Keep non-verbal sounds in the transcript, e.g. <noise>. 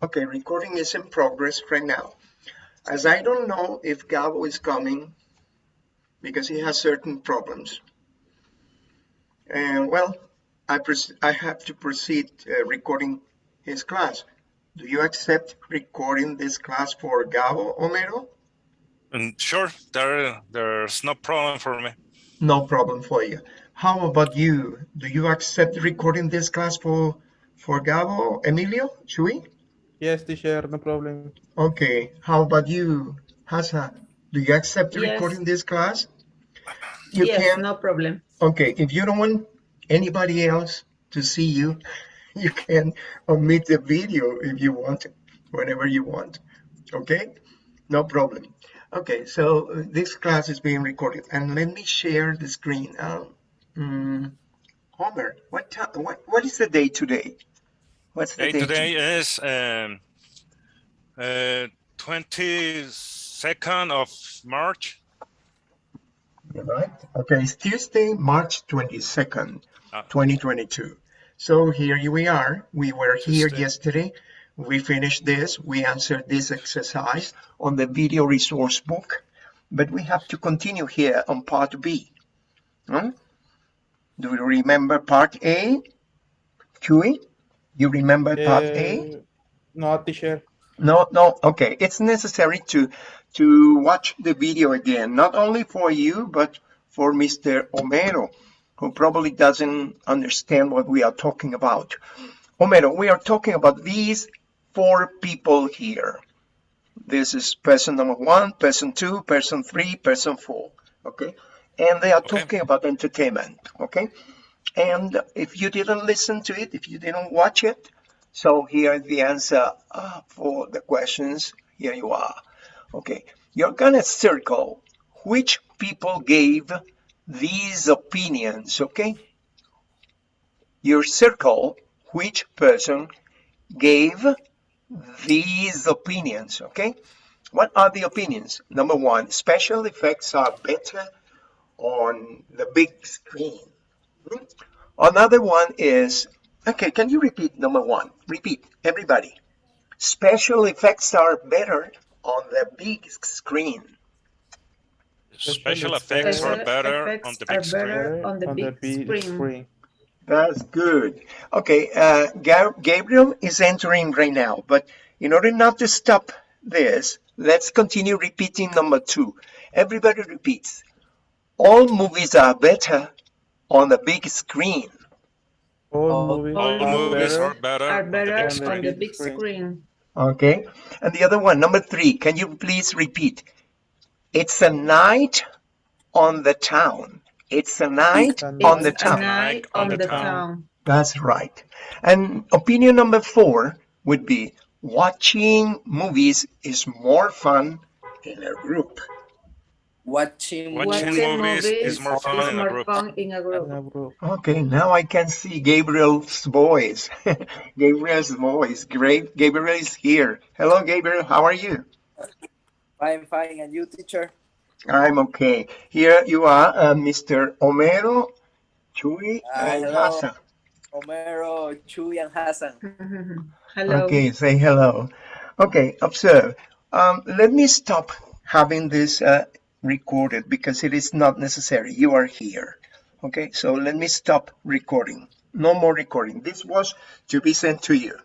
Okay, recording is in progress right now. As I don't know if Gabo is coming because he has certain problems. And well, I, I have to proceed uh, recording his class. Do you accept recording this class for Gabo Homero? And mm, sure, there, there's no problem for me. No problem for you. How about you? Do you accept recording this class for for Gabo, Emilio, Chui? Yes, teacher, no problem. Okay, how about you, Hasa? Do you accept yes. recording this class? You yes, can? no problem. Okay, if you don't want anybody else to see you, <laughs> you can omit the video if you want, whenever you want. Okay, no problem. Okay, so uh, this class is being recorded, and let me share the screen. Um, um, Homer, what, what what is the day today? What's the day? Today is um, uh, 22nd of March. Right. Okay, it's Tuesday, March 22nd, 2022. Ah. So here we are. We were here yesterday. We finished this. We answered this exercise on the video resource book, but we have to continue here on part B. Hmm? Do you remember part A? Chui? You remember part uh, A? No, teacher. No, no. Okay, it's necessary to to watch the video again, not only for you, but for Mr. Homero, who probably doesn't understand what we are talking about. Homero, we are talking about these four people here. This is person number one, person two, person three, person four. Okay, and they are okay. talking about entertainment. Okay, and if you didn't listen to it, if you didn't watch it, so here the answer uh, for the questions. Here you are. Okay, you're gonna circle which people gave these opinions, okay? You circle which person gave these opinions, okay? What are the opinions? Number one, special effects are better on the big screen. Another one is, okay, can you repeat number one? Repeat, everybody. Special effects are better on the big screen. Special effects are better on the big screen. On the big screen. That's good. Okay, uh, Gabriel is entering right now, but in order not to stop this, let's continue repeating number two. Everybody repeats. All movies are better on the big screen. All, movies, all are, movies better, are better, are better on, the on the big screen. screen. Okay. And the other one, number three, can you please repeat? It's a night on the town. It's a night it's on the town. night on, the, the town. town. That's right. And opinion number four would be watching movies is more fun in a group. Watching, watching, movies, is more fun, is in, a fun in, a group. Okay, now I can see Gabriel's voice. <laughs> Gabriel's voice. Great. Gabriel is here. Hello, Gabriel. How are you? I'm fine. And you, teacher? I'm okay. Here you are, uh, Mr. Homero, Chui, uh, and hello. Hassan. Homero, Chui, and Hassan. <laughs> hello. Okay, say hello. Okay, observe. Um, let me stop having this uh, recorded because it is not necessary. You are here. Okay, so let me stop recording. No more recording. This was to be sent to you.